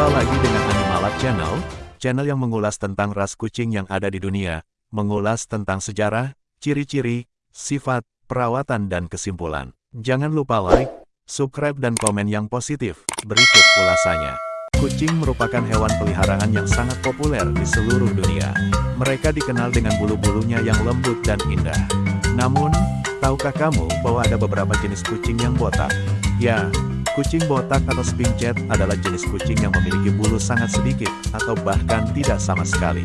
Jumpa lagi dengan Animalab Channel, channel yang mengulas tentang ras kucing yang ada di dunia, mengulas tentang sejarah, ciri-ciri, sifat, perawatan dan kesimpulan. Jangan lupa like, subscribe dan komen yang positif. Berikut ulasannya. Kucing merupakan hewan peliharaan yang sangat populer di seluruh dunia. Mereka dikenal dengan bulu-bulunya yang lembut dan indah. Namun, tahukah kamu bahwa ada beberapa jenis kucing yang botak? Ya, Kucing botak atau spinchet adalah jenis kucing yang memiliki bulu sangat sedikit, atau bahkan tidak sama sekali.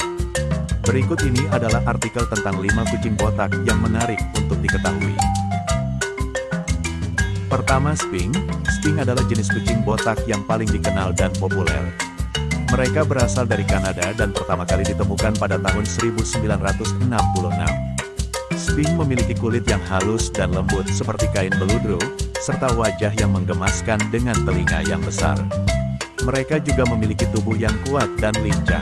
Berikut ini adalah artikel tentang 5 kucing botak yang menarik untuk diketahui. Pertama Sping, Sping adalah jenis kucing botak yang paling dikenal dan populer. Mereka berasal dari Kanada dan pertama kali ditemukan pada tahun 1966. Sping memiliki kulit yang halus dan lembut seperti kain beludru, serta wajah yang menggemaskan dengan telinga yang besar. Mereka juga memiliki tubuh yang kuat dan lincah.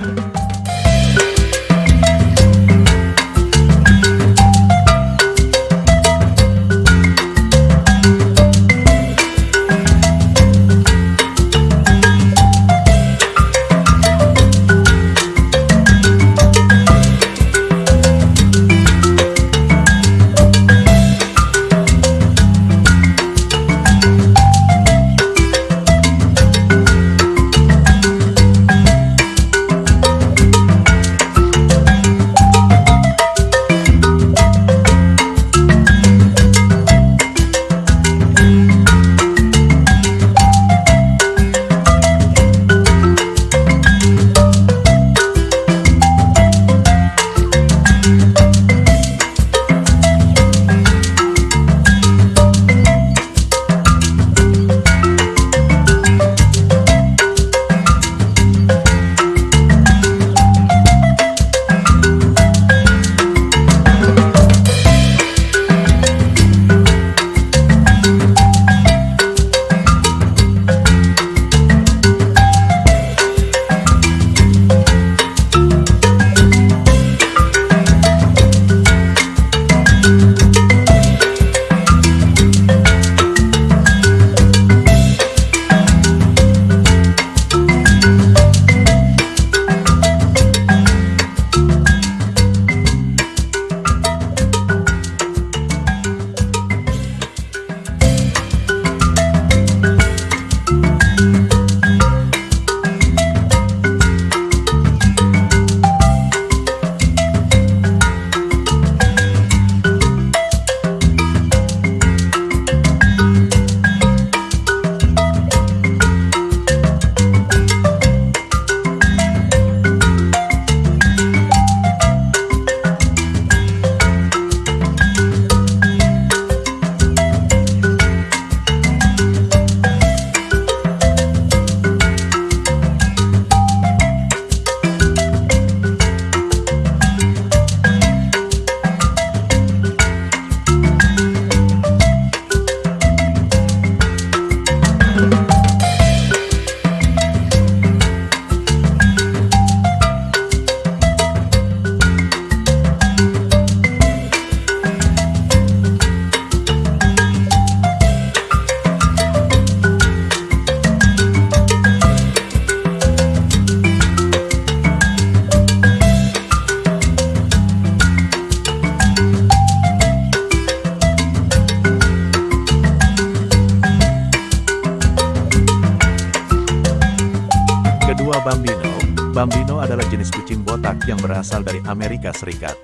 Bambino. Bambino adalah jenis kucing botak yang berasal dari Amerika Serikat.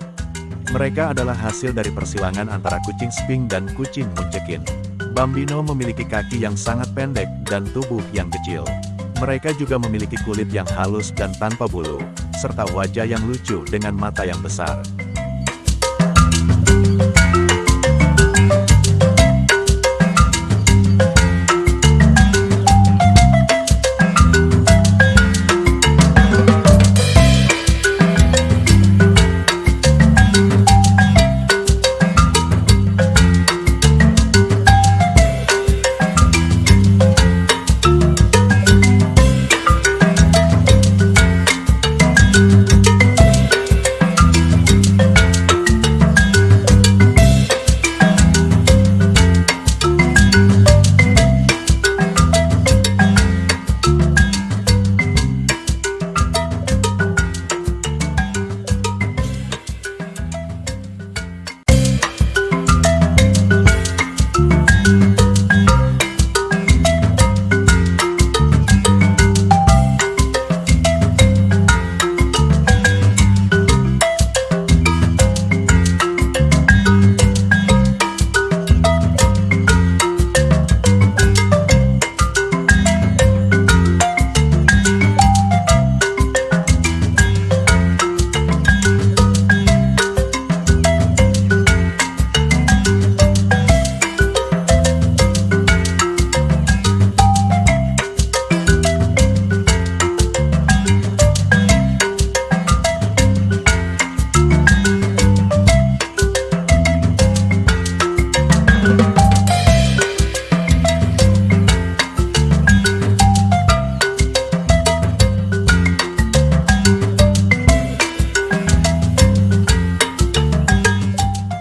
Mereka adalah hasil dari persilangan antara kucing Sping dan kucing Munchkin. Bambino memiliki kaki yang sangat pendek dan tubuh yang kecil. Mereka juga memiliki kulit yang halus dan tanpa bulu, serta wajah yang lucu dengan mata yang besar.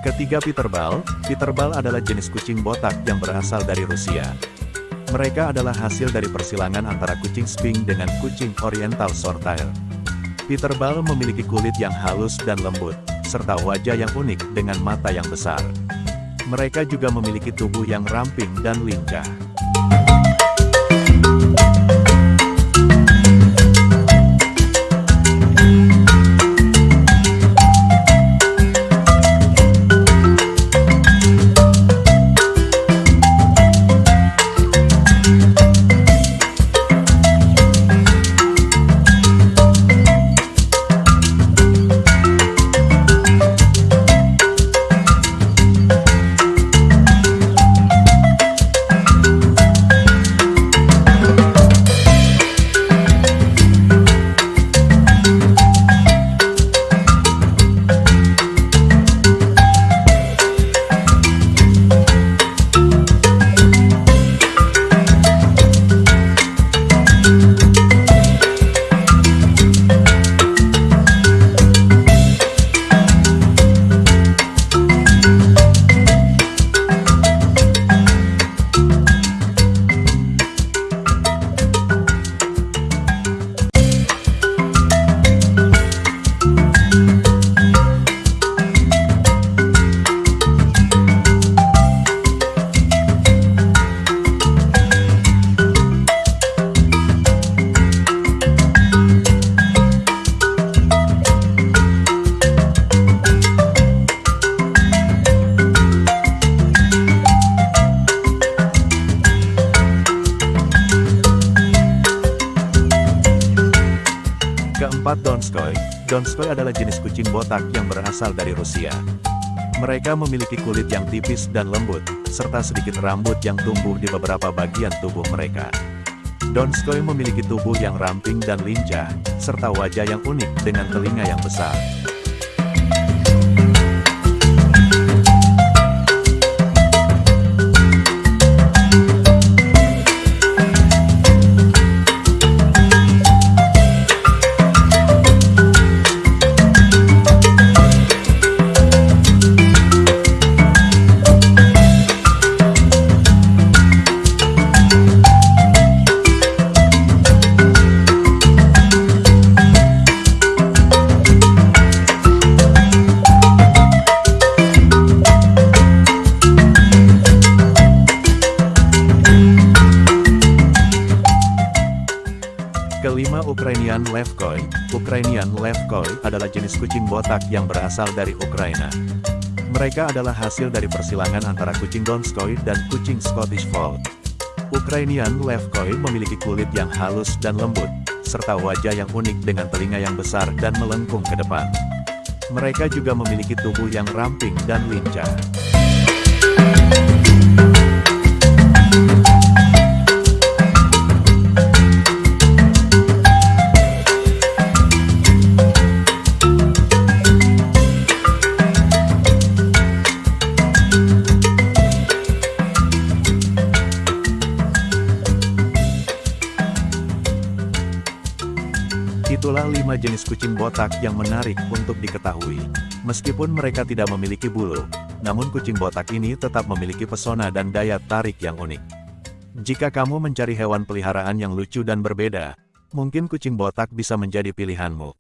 Ketiga Peterbilt, Peterbilt adalah jenis kucing botak yang berasal dari Rusia. Mereka adalah hasil dari persilangan antara kucing Sphinx dengan kucing Oriental Shorthair. Peterbilt memiliki kulit yang halus dan lembut, serta wajah yang unik dengan mata yang besar. Mereka juga memiliki tubuh yang ramping dan lincah. Keempat Donskoy, Donskoy adalah jenis kucing botak yang berasal dari Rusia. Mereka memiliki kulit yang tipis dan lembut, serta sedikit rambut yang tumbuh di beberapa bagian tubuh mereka. Donskoy memiliki tubuh yang ramping dan lincah, serta wajah yang unik dengan telinga yang besar. Adalah jenis kucing botak yang berasal dari Ukraina. Mereka adalah hasil dari persilangan antara kucing Donskoy dan kucing Scottish Fold. Ukrainian Levkoy memiliki kulit yang halus dan lembut, serta wajah yang unik dengan telinga yang besar dan melengkung ke depan. Mereka juga memiliki tubuh yang ramping dan lincah. kucing botak yang menarik untuk diketahui. Meskipun mereka tidak memiliki bulu, namun kucing botak ini tetap memiliki pesona dan daya tarik yang unik. Jika kamu mencari hewan peliharaan yang lucu dan berbeda, mungkin kucing botak bisa menjadi pilihanmu.